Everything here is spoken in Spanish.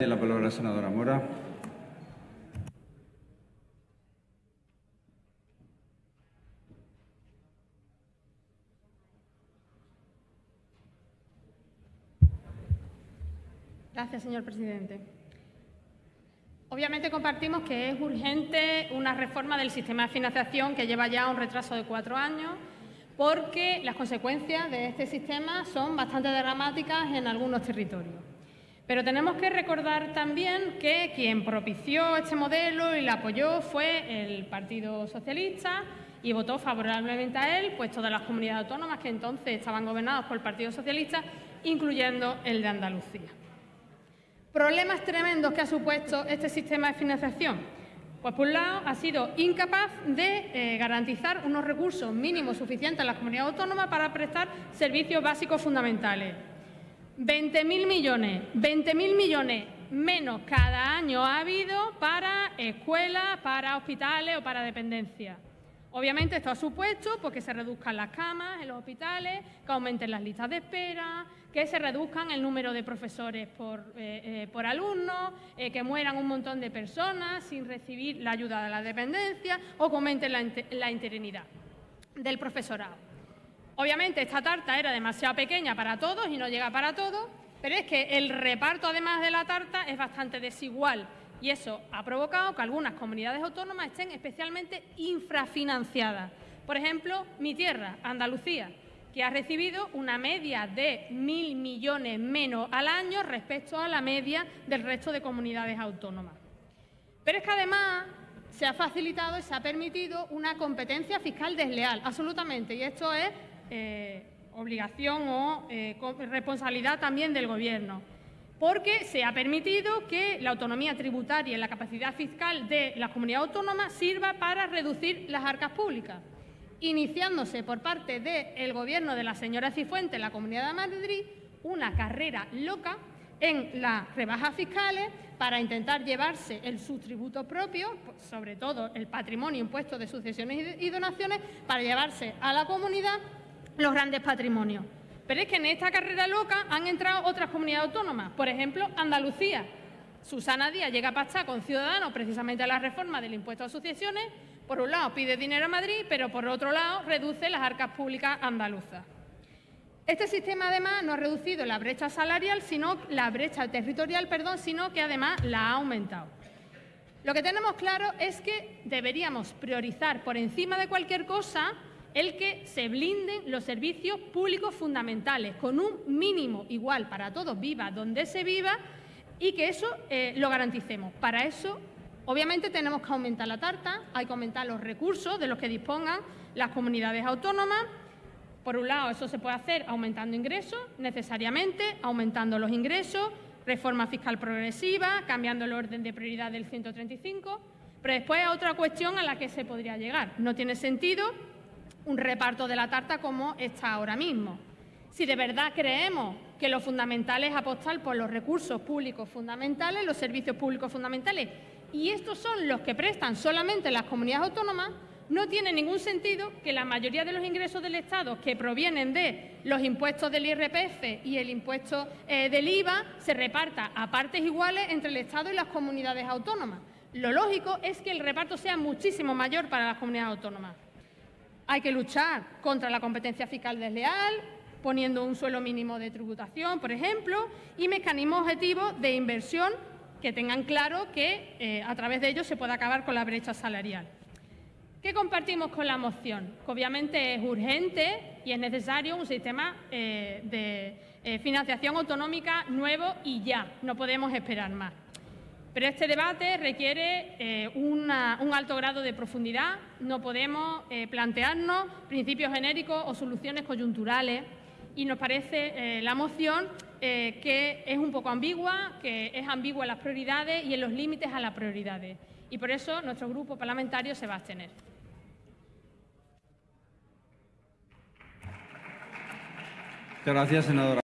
la palabra senadora Mora. Gracias, señor presidente. Obviamente compartimos que es urgente una reforma del sistema de financiación que lleva ya un retraso de cuatro años porque las consecuencias de este sistema son bastante dramáticas en algunos territorios. Pero tenemos que recordar también que quien propició este modelo y lo apoyó fue el Partido Socialista y votó favorablemente a él, pues todas las comunidades autónomas que entonces estaban gobernadas por el Partido Socialista, incluyendo el de Andalucía. Problemas tremendos que ha supuesto este sistema de financiación. Pues por un lado ha sido incapaz de eh, garantizar unos recursos mínimos suficientes a las comunidades autónomas para prestar servicios básicos fundamentales. 20.000 millones, 20.000 millones menos cada año ha habido para escuelas, para hospitales o para dependencias. Obviamente esto ha supuesto porque se reduzcan las camas en los hospitales, que aumenten las listas de espera, que se reduzcan el número de profesores por, eh, eh, alumnos, eh, que mueran un montón de personas sin recibir la ayuda de la dependencia o que aumente la, la interinidad del profesorado. Obviamente esta tarta era demasiado pequeña para todos y no llega para todos, pero es que el reparto además de la tarta es bastante desigual y eso ha provocado que algunas comunidades autónomas estén especialmente infrafinanciadas. Por ejemplo, mi tierra, Andalucía, que ha recibido una media de mil millones menos al año respecto a la media del resto de comunidades autónomas. Pero es que además se ha facilitado y se ha permitido una competencia fiscal desleal, absolutamente, y esto es eh, obligación o eh, responsabilidad también del Gobierno porque se ha permitido que la autonomía tributaria y la capacidad fiscal de la comunidad autónoma sirva para reducir las arcas públicas, iniciándose por parte del Gobierno de la señora Cifuentes en la Comunidad de Madrid una carrera loca en las rebajas fiscales para intentar llevarse el subtributo propio, sobre todo el patrimonio impuesto de sucesiones y donaciones, para llevarse a la comunidad los grandes patrimonios. Pero es que en esta carrera loca han entrado otras comunidades autónomas, por ejemplo, Andalucía. Susana Díaz llega a pactar con Ciudadanos precisamente a la reforma del impuesto a sucesiones. Por un lado pide dinero a Madrid, pero por otro lado reduce las arcas públicas andaluzas. Este sistema además no ha reducido la brecha salarial, sino la brecha territorial, perdón, sino que además la ha aumentado. Lo que tenemos claro es que deberíamos priorizar por encima de cualquier cosa el que se blinden los servicios públicos fundamentales con un mínimo igual para todos, viva donde se viva, y que eso eh, lo garanticemos. Para eso, obviamente, tenemos que aumentar la tarta, hay que aumentar los recursos de los que dispongan las comunidades autónomas. Por un lado, eso se puede hacer aumentando ingresos, necesariamente, aumentando los ingresos, reforma fiscal progresiva, cambiando el orden de prioridad del 135, pero después hay otra cuestión a la que se podría llegar. No tiene sentido un reparto de la tarta como está ahora mismo. Si de verdad creemos que lo fundamental es apostar por los recursos públicos fundamentales, los servicios públicos fundamentales, y estos son los que prestan solamente las comunidades autónomas, no tiene ningún sentido que la mayoría de los ingresos del Estado que provienen de los impuestos del IRPF y el impuesto eh, del IVA se reparta a partes iguales entre el Estado y las comunidades autónomas. Lo lógico es que el reparto sea muchísimo mayor para las comunidades autónomas. Hay que luchar contra la competencia fiscal desleal, poniendo un suelo mínimo de tributación, por ejemplo, y mecanismos objetivos de inversión que tengan claro que eh, a través de ellos se puede acabar con la brecha salarial. ¿Qué compartimos con la moción? Que obviamente es urgente y es necesario un sistema eh, de eh, financiación autonómica nuevo y ya, no podemos esperar más. Pero este debate requiere eh, un alto grado de profundidad. No podemos eh, plantearnos principios genéricos o soluciones coyunturales y nos parece eh, la moción que es un poco ambigua, que es ambigua en las prioridades y en los límites a las prioridades. Y por eso nuestro grupo parlamentario se va a abstener. Muchas gracias, senadora.